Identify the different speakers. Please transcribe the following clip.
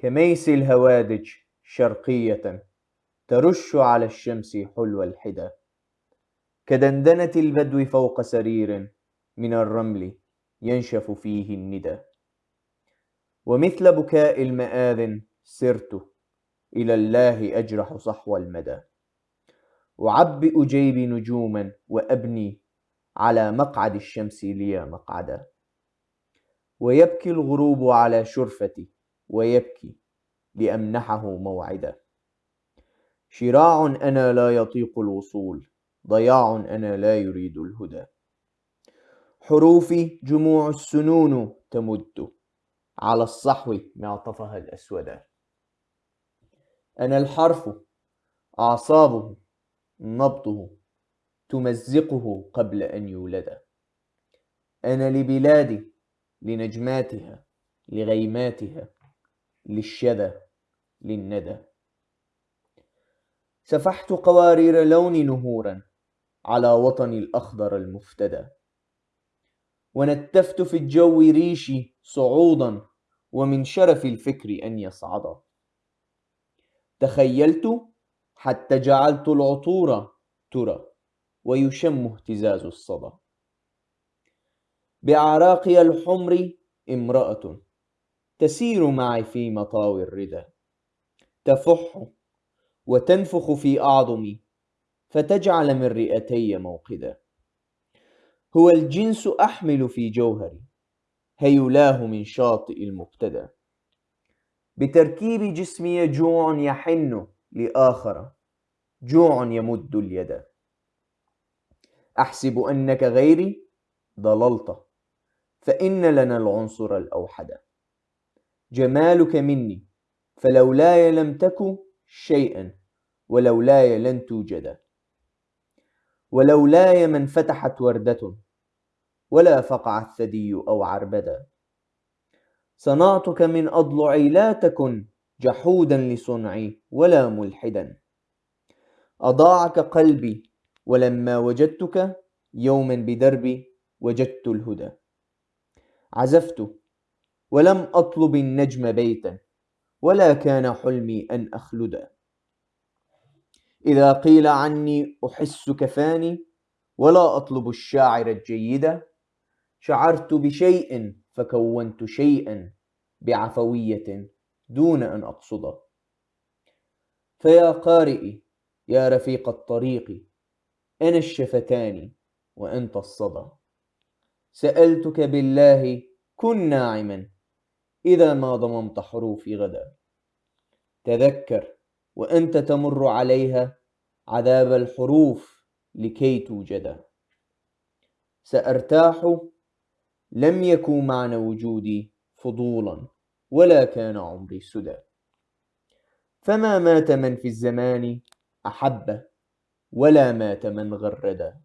Speaker 1: كميس الهوادج شرقية ترش على الشمس حلو الحدى. كدندنة البدو فوق سرير من الرمل ينشف فيه الندى. ومثل بكاء المآذن سرت إلى الله أجرح صحو المدى. أعبئ جيبي نجوما وأبني على مقعد الشمس لي مقعدا. ويبكي الغروب على شرفتي ويبكي لأمنحه موعدا شراع أنا لا يطيق الوصول ضياع أنا لا يريد الهدى. حروفي جموع السنون تمد. على الصحو معطفها الأسودا أنا الحرف أعصابه نبضه تمزقه قبل أن يولد. أنا لبلادي لنجماتها لغيماتها. للشذا للندى. سفحت قوارير لون نهورا على وطني الأخضر المفتدى. ونتفت في الجو ريشي صعودا ومن شرف الفكر أن يصعدا. تخيلت حتى جعلت العطور ترى ويشم اهتزاز الصدى. بأعراقي الحمر امرأة تسير معي في مطاوي الردى. تفح وتنفخ في أعظمي فتجعل من رئتي موقدا. هو الجنس أحمل في جوهري هيلاه من شاطئ المبتدى بتركيب جسمي جوع يحن لآخر جوع يمد اليد. أحسب أنك غيري ضللت فإن لنا العنصر الأوحد. جمالك مني فلولاي لم تك شيئا ولولاي لن توجد. ولولاي من فتحت وردة ولا فقع الثدي أو عربدا صنعتك من أضلعي لا تكن جحودا لصنعي ولا ملحدا. أضاعك قلبي ولما وجدتك يوما بدربي وجدت الهدى. عزفت ولم أطلب النجم بيتا ولا كان حلمي أن أخلدا إذا قيل عني أحس كفاني ولا أطلب الشاعر الجيد شعرت بشيء فكونت شيئا بعفوية دون أن أقصد. فيا قارئي يا رفيق الطريق أنا الشفتان وأنت الصدى. سألتك بالله كن ناعما. إذا ما ضممت حروفي غدا. تذكر وأنت تمر عليها عذاب الحروف لكي توجدا سأرتاح لم يكن معنى وجودي فضولا ولا كان عمري سدى. فما مات من في الزمان أحب ولا مات من غردا